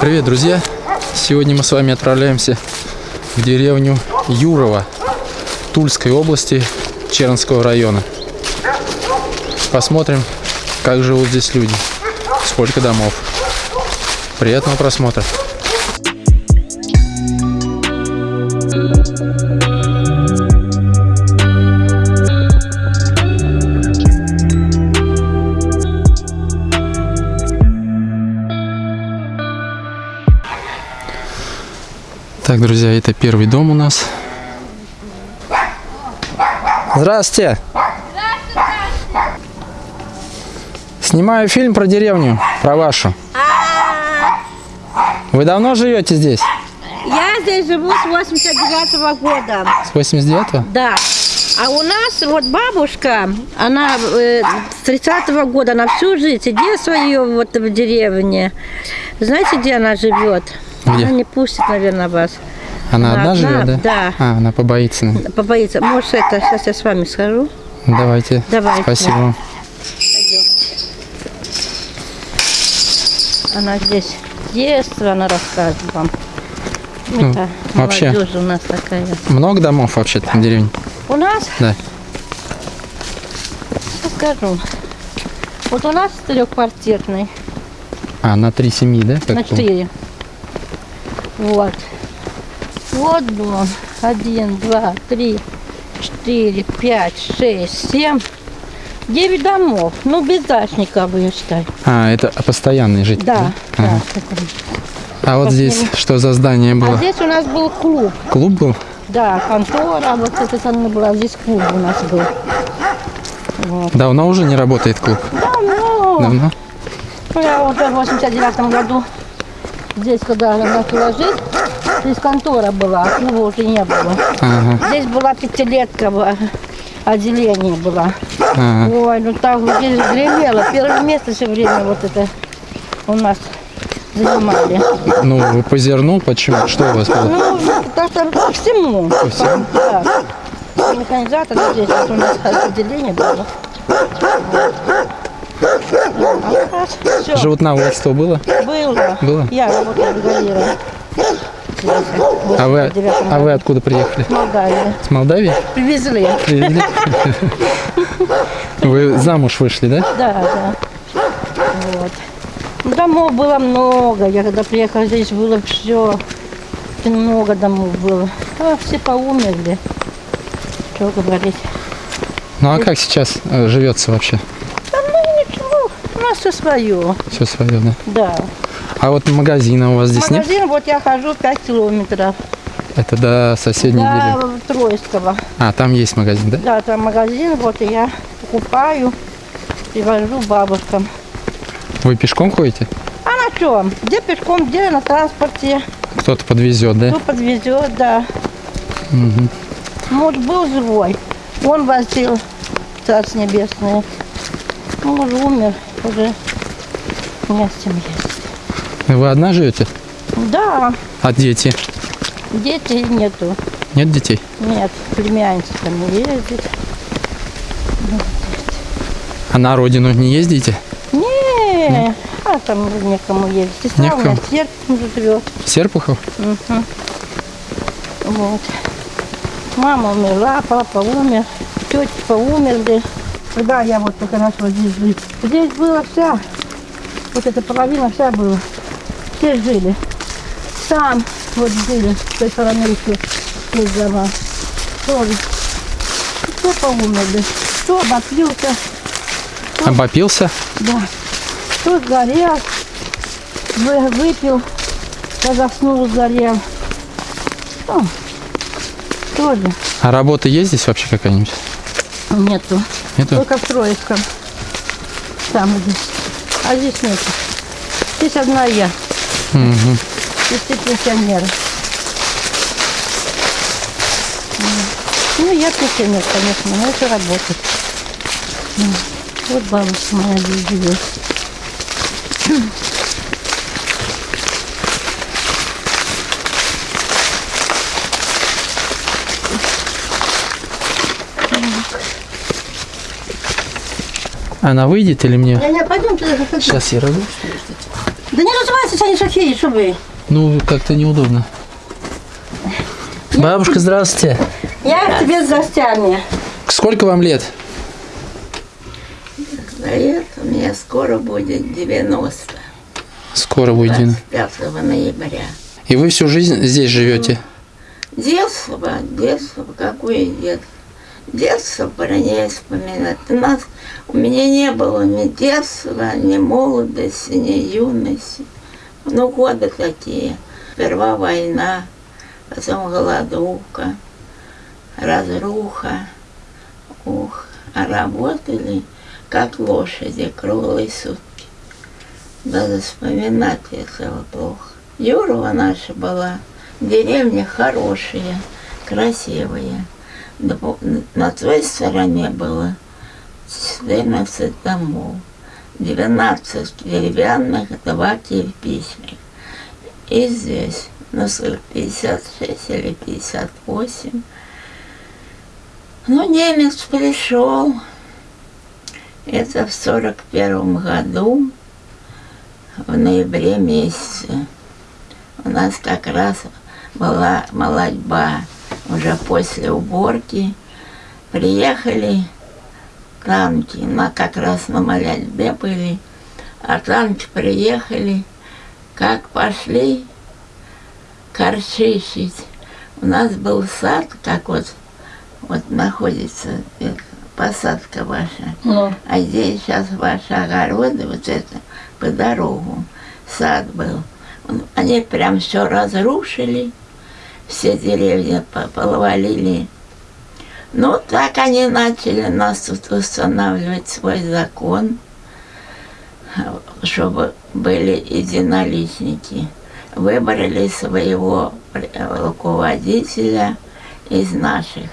Привет, друзья! Сегодня мы с вами отправляемся в деревню Юрово Тульской области Чернского района. Посмотрим, как живут здесь люди, сколько домов. Приятного просмотра! Так, друзья, это первый дом у нас. Здравствуйте. Снимаю фильм про деревню, про вашу. Вы давно живете здесь? Я здесь живу с 89 года. С 89-го? Да. А у нас вот бабушка, она э, с 30-го года, она всю жизнь, детство ее вот в деревне. Знаете, где она живет? Где? Она не пустит, наверное, вас. Она Она одна живет, да? да. А, она побоится. наверное. Побоится. Может, это, сейчас я с вами схожу. Давайте. Давайте. Спасибо. Она здесь детство, она расскажет вам. Ну, это вообще. у нас такая. Много домов вообще-то в деревне? У нас Да. Сейчас скажу. Вот у нас трехквартирный, А, на три семьи, да? на четыре. Вот. Вот дом. Один, два, три, четыре, пять, шесть, семь. Девять домов. Ну, без дачника бы, я считаю. А, это постоянные жители? Да, да. Ага. такой. А вот здесь что за здание А было? здесь у нас был клуб. Клуб был? Да, контора, вот эта стороны была. Здесь клуб у нас был. Давно уже не работает клуб? Давно. Давно? Ну, Я вот в 89 году здесь, когда я начала жить, здесь контора была, а клуба уже не было. Ага, Здесь была пятилетка, отделение было. ага. Ой, ну так вот здесь гремело. Первое место все время вот это у нас занимали. Ну, вы по зерну, почему? Что у вас было? Ну, так-то по всему. По всему? Да. Механизатор здесь вот у нас отделение было. А все, Животноводство было? было. Было? Я работала бригадиром. А вы, а вы откуда приехали? Молдавия. С Молдавии? Привезли. Привезли? Вы замуж вышли, да? Да, да. Вот. Ну, Домов было много. Я когда приехала, здесь было все. Много домов было. А все поумерли. Что говорить. Ну а как сейчас э, живется вообще? Да ну у нас все свое. Все свое, да? Да. А вот магазина у вас здесь нет? Магазин, вот я хожу 5 километров. Это до соседней До деревни. Троицкого. А, там есть магазин, да? Да, там магазин, вот и я покупаю, привожу бабушкам. Вы пешком ходите? А на чем? Где пешком, где на транспорте. Кто-то подвезет, да? Кто подвезет, да. Мгм. Муж был живой. Он возил Царство Небесное. Муж умер, уже не с чем есть. Вы одна живете? Да, А дети? детей нету. Нет детей? Нет, племянница там ездит. А на родину не ездите? Не, а там уже некому ездить. У меня Некому? в Серпухове живет. Серпухов? Мгм. Вот. Мама умерла, папа умер, тети поумерли. Когда я вот только начала здесь жить. Здесь была вся, вот эта половина вся была. Все жили. Там вот жили, с той стороны еще есть дома. Тоже. Кто поумерли, кто обоплился, Обопился? да. Кто сгорел, вы- выпил, я заснул, сгорел. Ну, тоже А работа есть здесь вообще какая-нибудь? нету. Нету? Только в Троицком. Там здесь. А здесь нету. Здесь одна я. Мгм. Здесь все пенсионеры. Ну, я пенсионер, конечно, но это работает. М. Вот бабушка моя здесь живет. Она выйдет или мне? Не, не, пойдемте. Сейчас я разу. Да не разувайтесь, они шахеи, что вы. Ну, как-то неудобно. Бабушка, здравствуйте. Я к тебе с гостями. Сколько вам лет? Лет у меня скоро будет 90. Скоро будет. Дина. 5 ноября. И вы всю жизнь здесь живете? Детство, детство, какое детство? Детство про ней вспоминать. У нас, у меня не было ни детства, ни молодости, ни юности. Ну, годы такие. Сперва война, потом голодовка, разруха. Ух, а работали, как лошади, круглые сутки. Даже вспоминать этого плохо. Юрова наша была, деревня хорошая, красивая. На той стороне было 14 домов, 12 деревянных, 2 кирпичных. И здесь, сколько, 56 или 58. Ну, немец пришел, это в 41 году, в ноябре месяце. У нас как раз была молодьба уже после уборки. Приехали танки, на, как раз на молодьбе были, а танки приехали, как пошли корчищить. У нас был сад, как вот, вот находится э, посадка ваша. Ну, А здесь сейчас ваши огороды, вот это, по дорогу, сад был. Он- Они прям все разрушили, все деревья по- повалили. Ну, так они начали нас тут устанавливать свой закон, чтобы были единоличники. Выбрали своего руководителя из наших.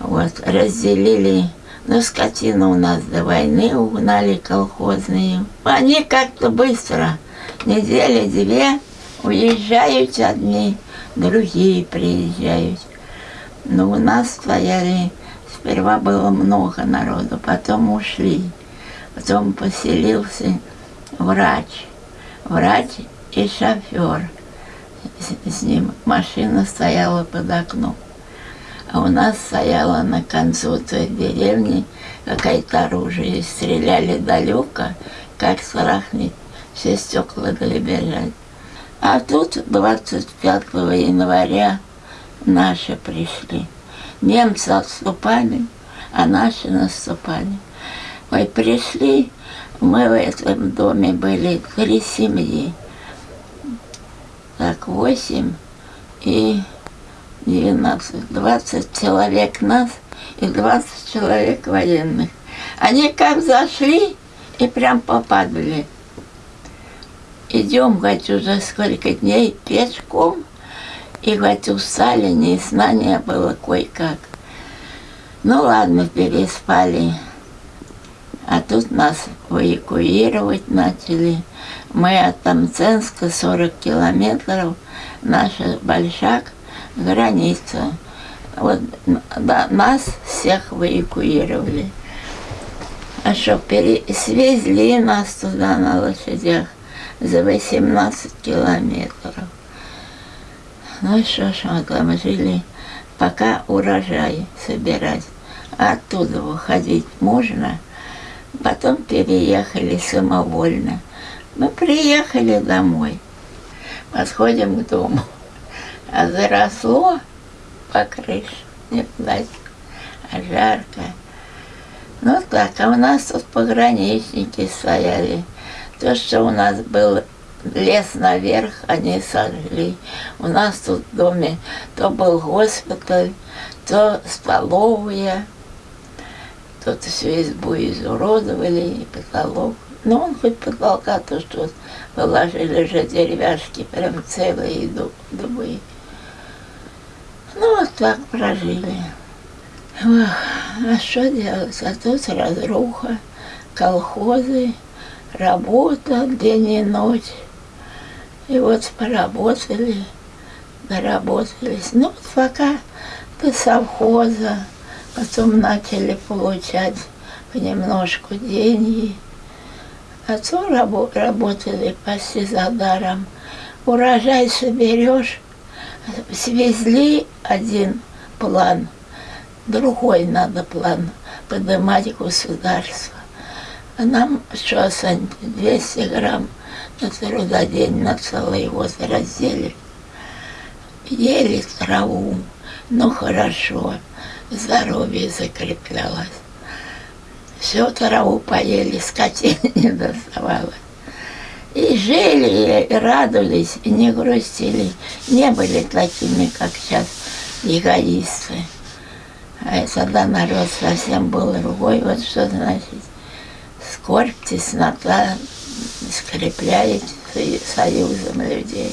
Вот, разделили, ну, скотину у нас до войны угнали колхозные. Они как-то быстро, недели две, уезжают одни, другие приезжают. Но у нас стояли, сперва было много народу, потом ушли. Потом поселился врач. Врач и шофер. С, с ним машина стояла под окном. А у нас стояла на концу той деревни какое-то оружие. Стреляли далеко, как страхнет. Все стекла дребезжали. А тут 25 января наши пришли. Немцы отступали, а наши наступали. Ой, пришли, мы в этом доме были три семьи. Так, восемь и 12, 20 человек нас и 20 человек военных. Они как зашли и прям попадали. Идем, говорит, уже сколько дней пешком, и, говорит, устали, ни сна не было кое-как. Ну ладно, переспали. А тут нас эвакуировать начали. Мы от Тамценска 40 километров, наша Большак, граница. Вот да, нас всех эвакуировали. А что, пере... свезли нас туда на лошадях за 18 километров. Ну что ж, мы там жили, пока урожай собирать. А оттуда выходить можно. Потом переехали самовольно. Мы приехали домой. Подходим к дому. А заросло по крыше. Не влазит. А жарко. Ну так, а у нас тут пограничники стояли. То, что у нас был лес наверх, они сожгли. У нас тут в доме то был госпиталь, то столовая. Тут всю избу изуродовали, и потолок. Ну, он хоть потолка, то что положили же деревяшки, прям целые ду- дубы. Ну, вот так прожили. Ох, а что делать? А тут разруха, колхозы, работа день и ночь. И вот поработали, доработались. Ну, вот пока до совхоза, потом начали получать понемножку деньги. Отцу рабо- работали почти за даром. Урожай соберешь, свезли один план, другой надо план поднимать государство. Нам что, Сань, 200 грамм на трудодень на целый год разделили. Ели траву, ну хорошо, здоровье закреплялось. Всю траву поели, скотине не доставалось. И жили, и радовались, и не грустили. Не были такими, как сейчас, эгоисты. А тогда народ совсем был другой. Вот что значит скорбь, теснота скрепляет со- союзом людей.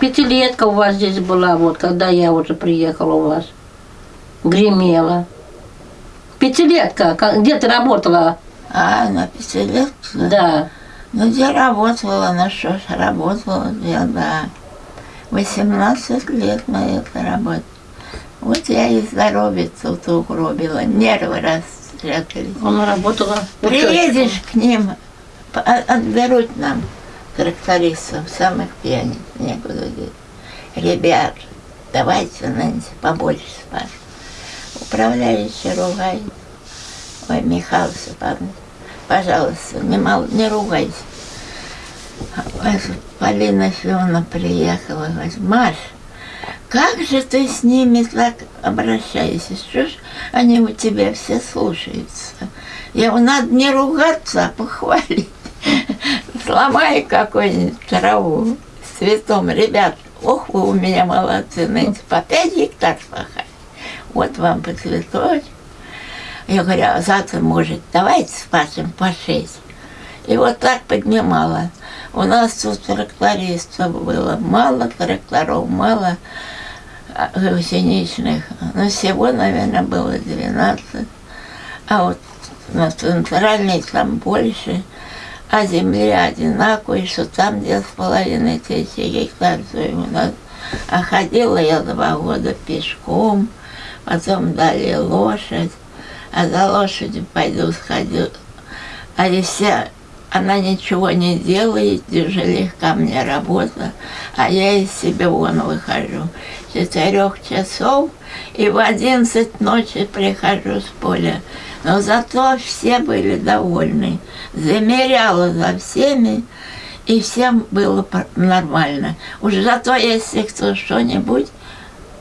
Пятилетка у вас здесь была, вот, когда я уже приехала у вас. Гремела. Пятилетка, где ты работала? А, на пятилетку? Да. Ну, где работала, на что ж работала, я, да. 18 лет на это работала. Вот я и здоровье тут угробила, нервы растрякались. Она работала. Приедешь к ним, а- отберут нам трактористов, самых пьяниц, некуда деть. Ребят, давайте, Нэнси, побольше спать. Управляющий ругает. Ой, Михаил Степанович, пожалуйста, не, мол, не ругайся. Полина Филовна приехала, говорит, Маш, как же ты с ними так обращаешься? Что ж они у тебя все слушаются? Я надо не ругаться, а похвалить. Сломай какую-нибудь траву цветом. Ребят, ох, вы у меня молодцы, знаете, по пять гектар пахали. Вот вам по цветочку. Я говорю, а завтра, может, давайте спасем по шесть. И вот так поднимала. У нас тут трактористов было мало, тракторов мало, а, гусеничных. Но всего, наверное, было 12. А вот на центральной там больше. А земля одинаковая, что там две с половиной тысячи гектар у нас. А ходила я два года пешком, потом дали лошадь, а за лошадью пойду сходю. А если она ничего не делает, тяжелее ко мне работа, а я из себя вон выхожу. Четырех часов и в одиннадцать ночи прихожу с поля. Но зато все были довольны. Замеряла за всеми, и всем было нормально. Уж зато, если кто что-нибудь,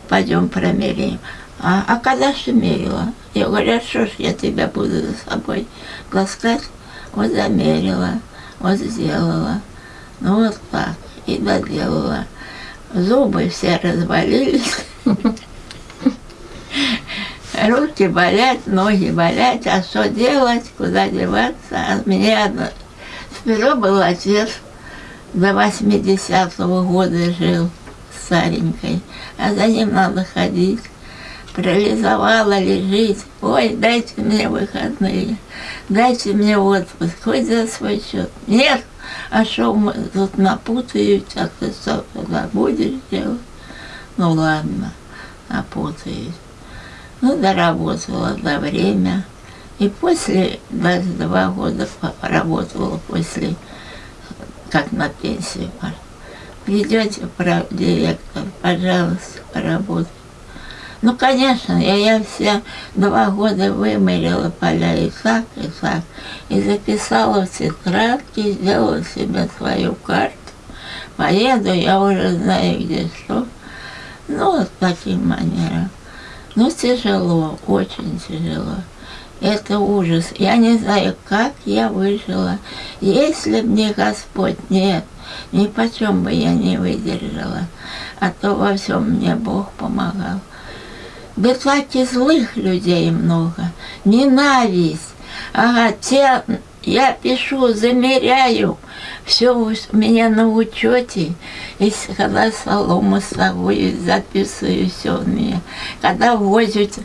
пойдем промеряем. А, а когда же мерила? Я говорю, а что ж я тебя буду за собой таскать? Вот замерила, вот сделала. Ну вот так. И доделала. Зубы все развалились. Руки болят, ноги болят, а что делать, куда деваться? А мне одно... Вперед был отец, до 80-го года жил старенькой, а за ним надо ходить. Парализовала, лежит. Ой, дайте мне выходные, дайте мне отпуск, хоть за свой счет. Нет, а что мы тут напутают, а ты что туда будешь делать? Ну ладно, напутаюсь. Ну, доработала до время. И после, 22 года поработала после, как на пенсию. Придете, директор, пожалуйста, поработайте. Ну, конечно, я, я все два года вымерила поля и так, и так. И записала в тетрадки, сделала себе свою карту. Поеду, я уже знаю, где что. Ну, вот таким манером. Ну, тяжело, очень тяжело. Это ужас. Я не знаю, как я выжила. Если б не Господь, нет, ни почем бы я не выдержала. А то во всем мне Бог помогал. Так и злых людей много. Ненависть. Ага, те, я пишу, замеряю. Все у меня на учете. И когда солому совую, записываю все у меня. Когда возят,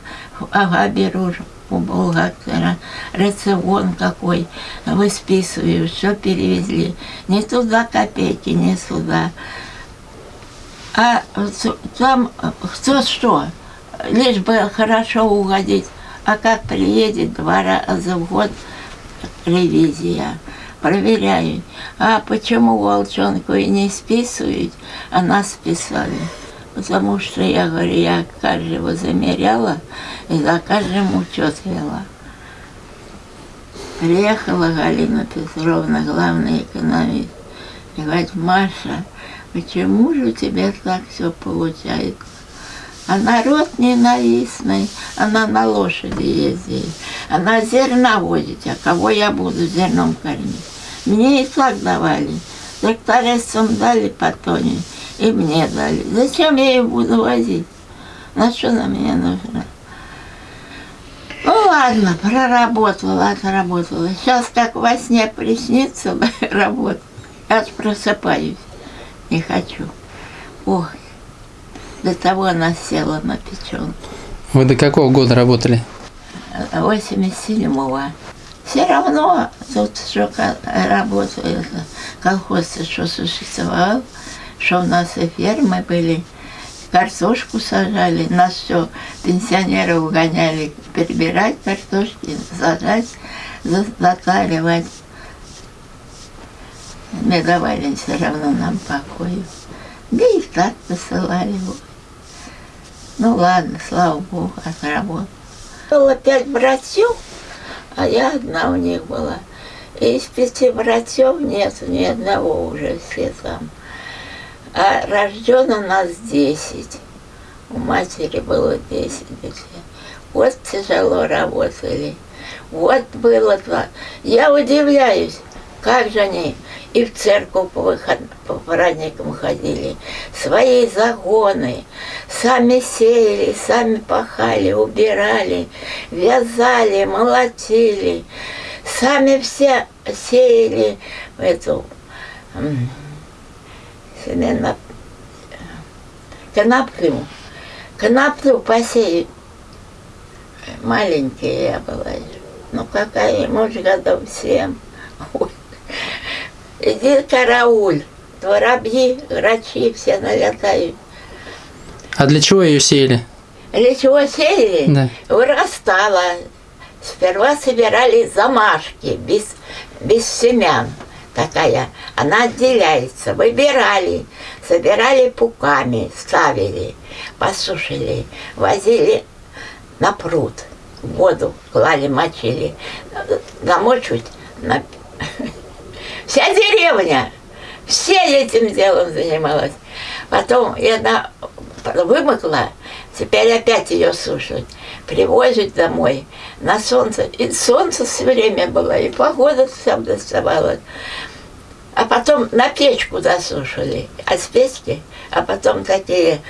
ага, беру у бухгалтера рацион какой, высписываю, что перевезли. Не туда копейки, не сюда. А там кто что, лишь бы хорошо угодить. А как приедет два раза в год ревизия. проверяю. А почему волчонку и не списывают, а нас списали? Потому что я говорю, я каждого замеряла и за каждым учет вела. Приехала Галина Петровна, главный экономист, и говорит, Маша, почему же у тебя так все получается? А народ ненавистный, она на лошади ездит, она зерна возит, а кого я буду зерном кормить? Мне и так давали, трактористам дали по и мне дали. Зачем я ее буду возить? На что она мне нужна? Ну ладно, проработала, отработала. Сейчас как во сне приснится работа. Я просыпаюсь. Не хочу. Ох, до того она села на печенку. Вы до какого года работали? 87-го. Все равно тут что работает, колхоз что существовал, что у нас и фермы были, картошку сажали, нас все, пенсионеров угоняли перебирать картошки, сажать, за- затаривать. Не давали все равно нам покоя. Да и так посылали. вот. Ну ладно, слава Богу, отработал. Было пять братьев, а я одна у них была. И из пяти братьев нет ни одного уже, все там. А рождено нас десять. У матери было десять детей. Вот тяжело работали. Вот было два. Я удивляюсь, как же они и в церковь по, выход... по праздникам ходили, свои загоны, сами сеяли, сами пахали, убирали, вязали, молотили, сами все сеяли эту м, семена, коноплю. Коноплю посеять. Маленькая я была. Ну какая, может, годов семь. Ой. Иди карауль. Воробьи, грачи все налетают. А для чего ее сеяли? Для чего сеяли? Да. Вырастала. Сперва собирали замашки, без, без семян. Такая. Она отделяется. Выбирали. Собирали пуками, ставили, посушили, возили на пруд. Воду клали, мочили. Намочить на... Вся деревня, все этим делом занималась. Потом она вымокла, теперь опять ее сушат. Привозят домой на солнце. И солнце все время было, и погода всем доставалась. А потом на печку засушили, а с печки, а потом такие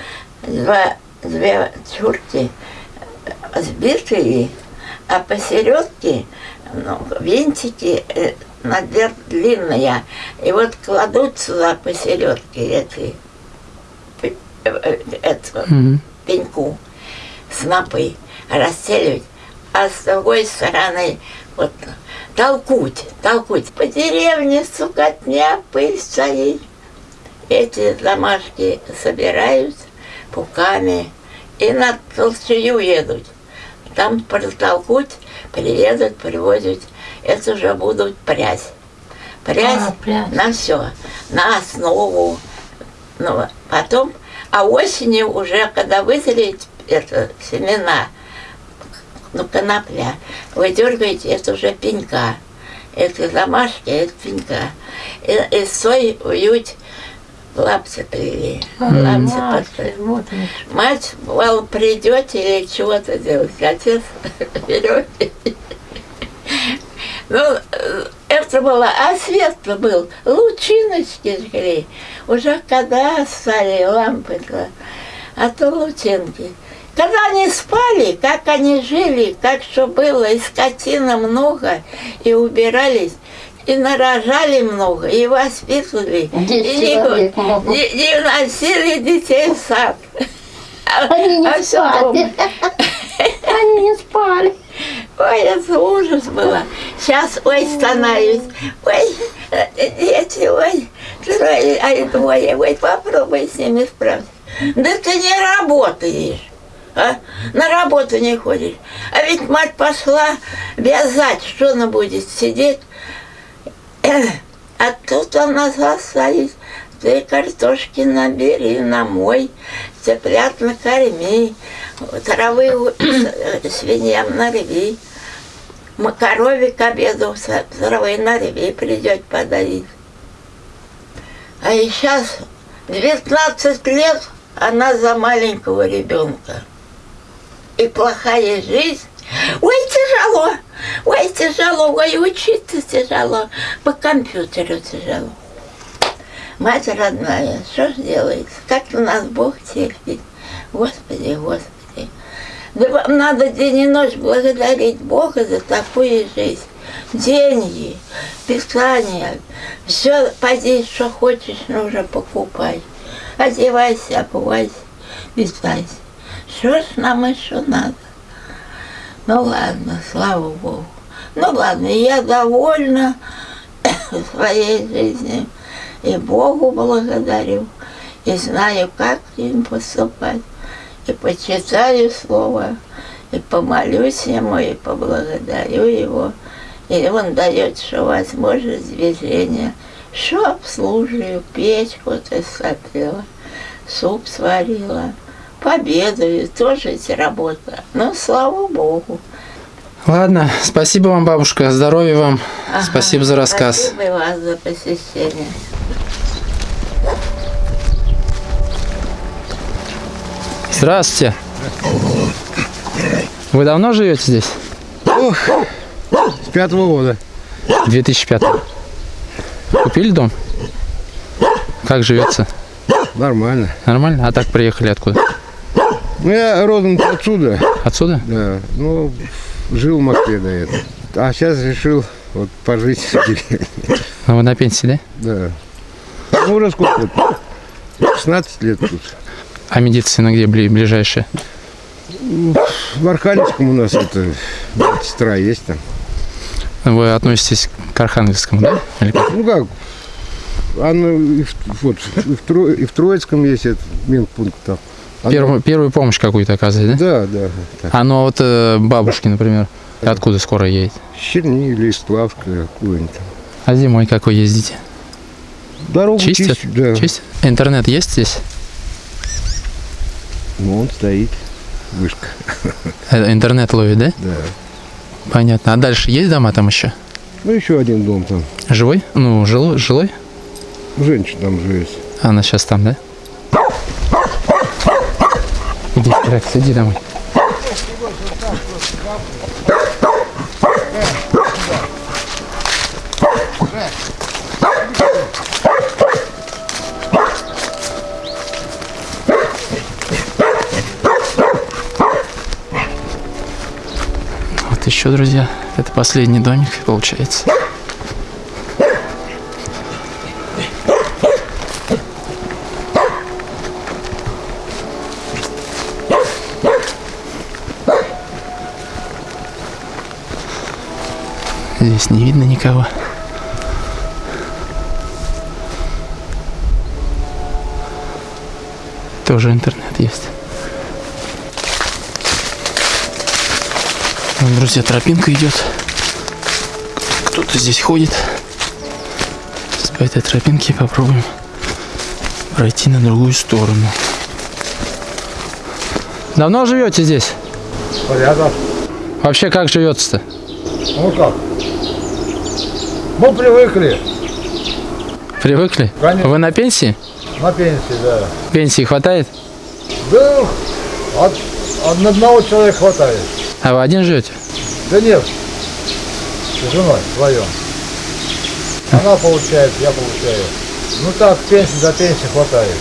два, две чурки сбитые, а посередке ну, винтики э, наверх длинные. И вот кладут сюда посередке эти, э, э, эту Мгм. пеньку, снопы, расстеливать, а с другой стороны вот толкуть, толкуть. По деревне сукотня, пыль стоит. Эти домашки собирают пуками и на толчую едут. Там протолкуть, приедут, привозят. Это уже будут прядь. Прядь А, прядь. на все, на основу. Ну, потом, а осенью уже, когда вызреет это, семена, ну, конопля, вы дергаете, это уже пенька. Это домашки, это пенька. И, и сой ують лапти плели. Лапти подпрыгнули. Вот они. Мать, бывало, придет или чего-то делать. Отец берет. Ну, это было, а свет был, лучиночки жгли. Уже когда стали лампы, а то лучинки. Когда они спали, как они жили, как что было, и скотина много, и убирались, и нарожали много, и воспитывали. И не- человек могут. не, не носили детей в сад. Они не А спали. Они не спали. Ой, это ужас было. Сейчас, ой, становлюсь. Ой, дети, ой, трое, ай, двое. Ой, попробуй с ними справиться. Да ты не работаешь. А? На работу не ходишь. А ведь мать пошла вязать, что она будет сидеть. А у нас остались ты картошки набери, намой, цыплят накорми, травы свиньям нарви, корове к обеду травы нарви, придет подавить. А и сейчас 19 лет она за маленького ребенка. И плохая жизнь. Ой, тяжело, ой, тяжело, ой, учиться тяжело, по компьютеру тяжело. Мать родная, что ж делается? Как у нас Бог терпит. Господи, Господи. Да вам надо день и ночь благодарить Бога за такую жизнь. Деньги, питание, все, поди, что хочешь, нужно покупай. Одевайся, обувайся, питайся. Что ж нам еще надо? Ну ладно, слава Богу. Ну ладно, я довольна своей жизнью. И Богу благодарю, и знаю, как им поступать. И почитаю Слово, и помолюсь Ему, и поблагодарю Его. И Он дает, что возможность движения, что обслуживаю, печку-то смотрела, суп сварила. Победую, тоже ведь работа. Но слава Богу. Ладно, спасибо вам, бабушка, здоровья вам. Ага, Спасибо за рассказ. Спасибо и вас за посещение. Здравствуйте. Вы давно живете здесь? С пятого года. 2005. Купили дом? Как живется? Нормально. Нормально? А так приехали откуда? Ну, я родом отсюда, Отсюда? да. Ну, жил в Москве до этого. А сейчас решил вот пожить в деревне. А вы на пенсии, да? Да. Ну, уже сколько? лет? 16 лет тут. А медицина где бли- ближайшая? В Архангельском у нас это сестра есть там. Вы относитесь к Архангельскому, да? Или как? Ну как? Она и в, вот, и в, Тро- и в Троицком есть этот медпункт там. Первую, первую помощь какую-то оказывает, да? Да, да. Так. А ну а вот э, бабушки, например, откуда скоро едет? Черни или Славская, какую-нибудь там. А зимой как вы ездите? Дорогу Чистят? чистят, да. Чистят? Интернет есть здесь? Ну, он стоит. Вышка. Э, Интернет ловит, да? Да. Понятно. А дальше есть дома там еще? Ну, еще один дом там. Живой? Ну, жилой? жилой? Женщина там живет. Она сейчас там, да? Иди, Рекс, иди домой. Вот еще, друзья, это последний домик, получается. Здесь не видно никого. Тоже интернет есть. Вон, друзья, тропинка идет. Кто-то здесь ходит. Сейчас по этой тропинке попробуем пройти на другую сторону. Давно живете здесь? Порядок. Вообще как живется-то? Ну как? Мы привыкли Привыкли? Конечно. Вы на пенсии? на пенсии, да. Пенсии хватает? Да, от, от одного человека хватает. А вы один живете? Да нет, с женой вдвоем. Она получает, я получаю. Ну так, пенсии до пенсии хватает.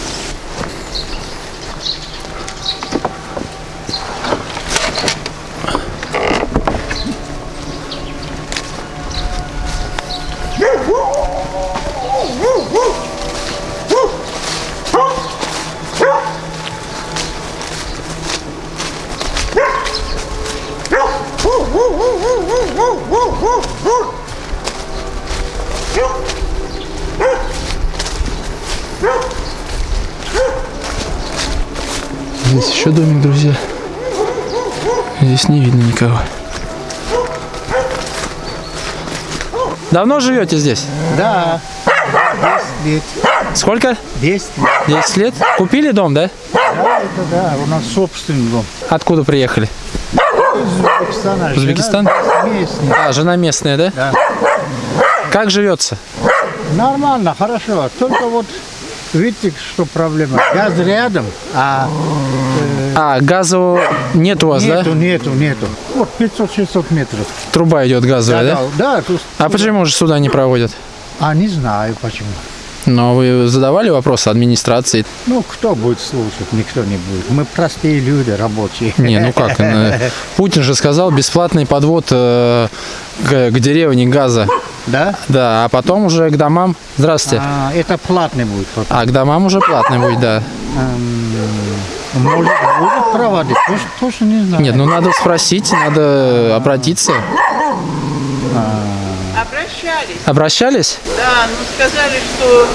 Здесь еще домик, друзья. Здесь не видно никого. Давно живете здесь? Да. 10 лет. Сколько? 10 лет. 10 лет? Купили дом, да? Да, это да. У нас собственный дом. Откуда приехали? Узбекистана. Узбекистан? местная. А, жена местная, да? Да. Как живется? Нормально, хорошо. Только вот видите, что проблема. Газ рядом, а А, газу нет у вас, нету, да? нету, нету. Вот 500-600 метров. Труба идет газовая, да? да, тут- А почему же сюда не проводят? А не знаю почему. Но вы задавали вопросы администрации? Ну, кто будет слушать? Никто не будет. Мы простые люди, рабочие. Не, ну как? э, Путин же сказал бесплатный подвод э, к, к деревне газа. Да? Да, а потом уже к домам. Здравствуйте. А, это платный будет потом. А к домам уже платный будет, да. Эм, Может, будет проводить? Точно, точно не знаю. Нет, ну надо спросить, надо обратиться. Обращались, Обращались? да, но сказали, что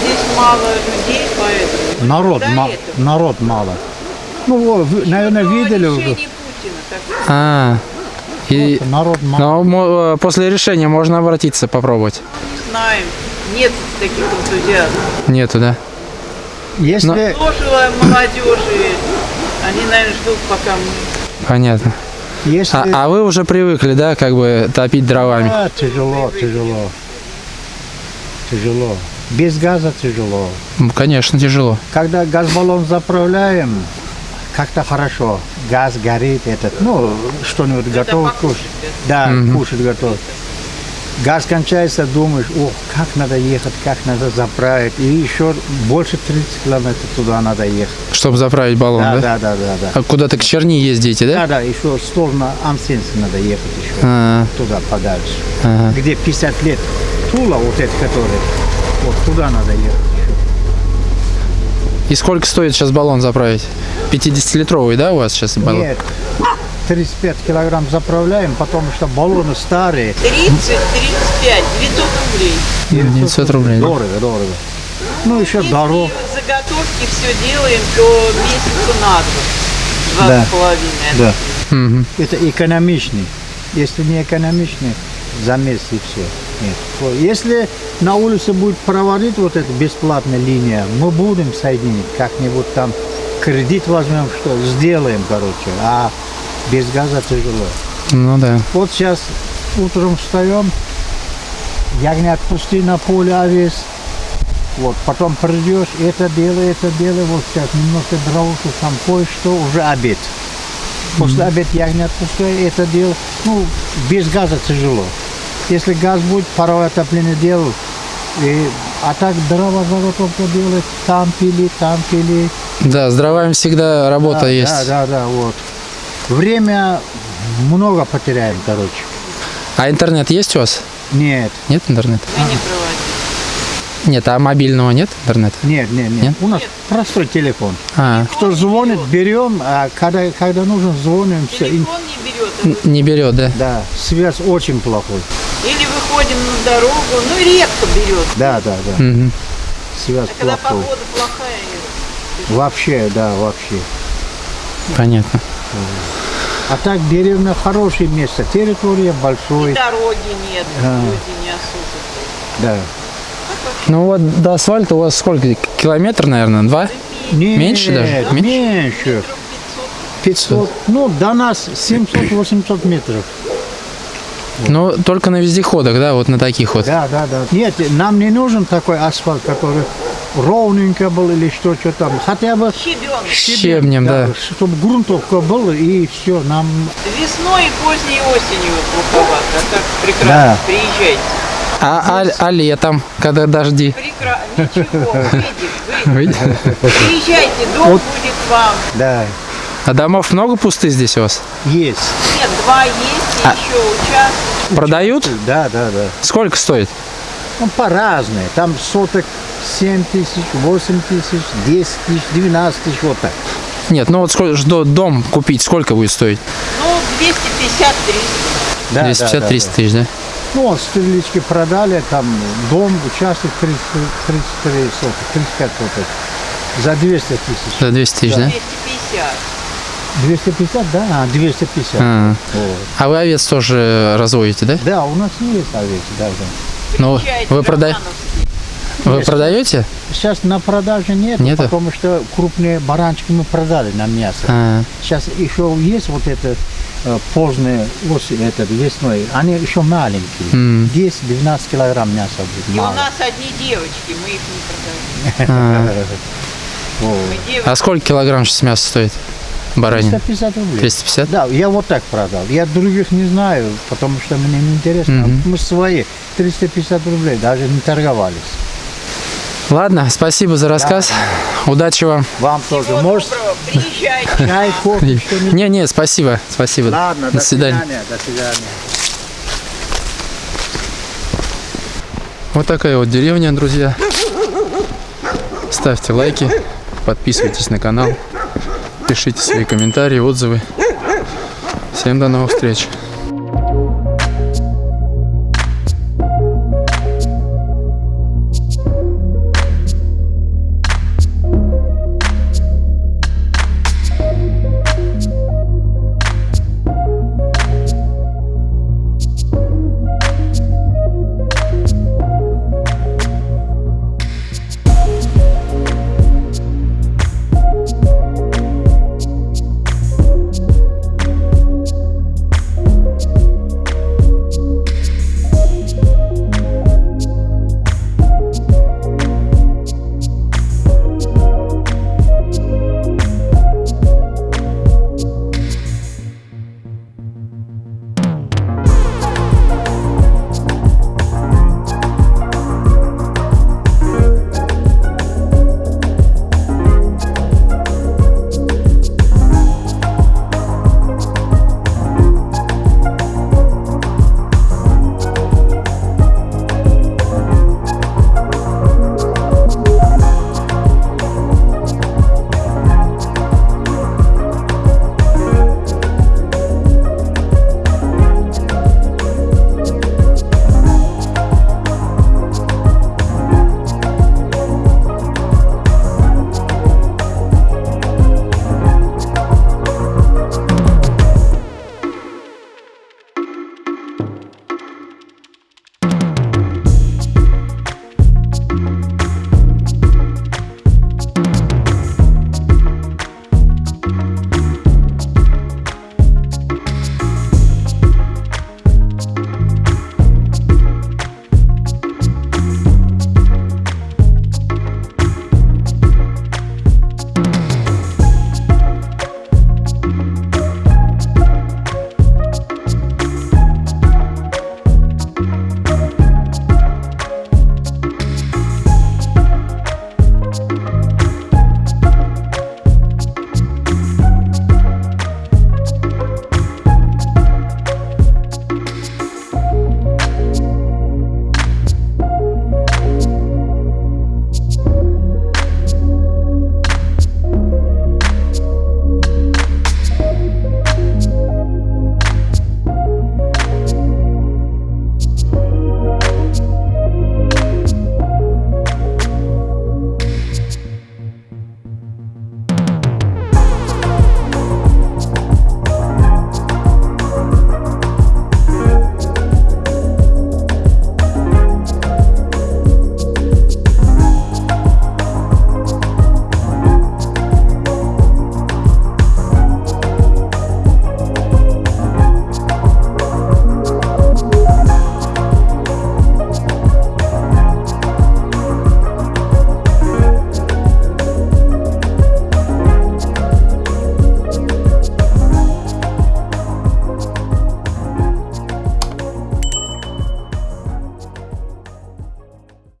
здесь мало людей, поэтому. Народ, ма- этого. народ мало. Ну, вот, вы, наверное, видели Путина, так что А, и, Народ мало. но мо- э, после решения можно обратиться, попробовать. не знаем. Нет таких энтузиастов. Нету, да? Если... Сложила молодежи. Они, наверное, ждут, пока мы Понятно. Если... А, а вы уже привыкли, да, как бы топить дровами? Да, тяжело, тяжело. Тяжело. Без газа тяжело. М, Конечно, тяжело. Когда газбаллон заправляем, как-то хорошо. Газ горит, этот, ну, что-нибудь готов кушать. Да, кушать готов. Газ кончается, думаешь, о, как надо ехать, как надо заправить. И еще больше 30 километров туда надо ехать. Чтобы заправить баллон, Да, да? да, да, да, да. А куда-то к Черни ездите, да? Да, да, еще в сторону Ансенса надо ехать еще. А, Туда подальше. ага. Где 50 лет Тула, вот это который, вот туда надо ехать еще. И сколько стоит сейчас баллон заправить? 50-литровый, да, у вас сейчас баллон? Нет, 35 килограмм заправляем, потому что баллоны старые. 30, 35, 900 рублей. 900 рублей. да? Дорого, дорого. Ну, еще Если дорог. заготовки все делаем, то месяца на два. Два Да. с половиной. Да. Мгм. Это экономичный. Если не экономичный, за месяц и все. Нет. Вот. Если на улице будет проводить вот эта бесплатная линия, мы будем соединить как-нибудь там кредит возьмем, что сделаем, короче. А без газа тяжело. Ну да. Вот сейчас утром встаем, ягнят пусти на поле овес. Вот, потом придешь, это делай, это делай, вот сейчас немножко дровушек, там кое-что, уже обед. После обед ягнят пускай, это дело. Ну, без газа тяжело. Если газ будет, паровое отопление делал. И, а так дрова заготовка делать, там пили, там пили. Да, с дровами всегда работа да, есть. Да, да, да, вот. Время много потеряем, короче. А интернет есть у вас? Нет, Нет интернета? Проводим. Нет, а мобильного нет интернета? нет, нет, нет. Нет? У нас простой телефон. А, Кто звонит, берем, а когда, когда нужно, звоним. Все. Телефон не берет. а не берет, да? Да, связь очень плохой. Или выходим на дорогу, ну редко берет. Да, да, да. Мгм. Связь А когда плохой. погода плохая, Вообще, да, вообще. Понятно. А так деревня хорошее место, территория большой. дороги нет, А. люди не особо. Да. Ну вот до асфальта у вас сколько? Километр, наверное, два? Нет, Меньше даже? Меньше? Меньше. 500. Ну, до нас 700-800 метров. Ну, только на вездеходах, да, вот на таких вот. Да, да, да. Нет, нам не нужен такой асфальт, который ровненько был или что, что там. Хотя бы Щебенка. Щебнем, да. чтобы грунтовка была и все, нам Весной и поздней осенью плоховато, а так прекрасно. Да. Приезжайте. А, а, а летом, когда дожди? Прекрасно. Ничего, выйдет. Выйдет? Приезжайте, дом будет вам. Да, А домов много пустых здесь у вас? есть. Нет, два есть, и А- еще участок. Продают? Да, да, да. Сколько стоит? Ну, по-разному. Там соток 7 тысяч, 8 тысяч, 10 тысяч, 12 тысяч, вот так. Нет, ну вот сколько, что дом купить, сколько будет стоить? Ну, 250-300. Да, 250-300 тысяч, да? Ну, вот стрелички продали, там дом, участок 30, 33 соток, 35 соток. За 200 тысяч. За 200 тысяч, да? 250. 250, да? А, 250. А, Вот. а вы овец тоже разводите, да? Да, у нас есть овец, да, да. Ну, вы, прода... вы продаете? Сейчас на продаже нет, Нету? потому что крупные баранчики мы продали на мясо. А, Сейчас еще есть вот это э, позднее осень, этот весной, они еще маленькие. М. 10-12 килограмм мяса будет. И у мало. нас одни девочки, мы их не продаем. а. А сколько килограмм сейчас мясо стоит? Баранин? 350 рублей. 350? Да, я вот так продал. Я других не знаю, потому что мне не интересно. Мгм. Мы свои 350 рублей, даже не торговались. Ладно, спасибо за рассказ. Удачи вам. Вам тоже. Может, приезжайте. чай, кофе? Не, не, спасибо, спасибо. Ладно, до свидания. До свидания. Вот такая вот деревня, друзья. Ставьте лайки, подписывайтесь на канал, пишите свои комментарии, отзывы. Всем до новых встреч.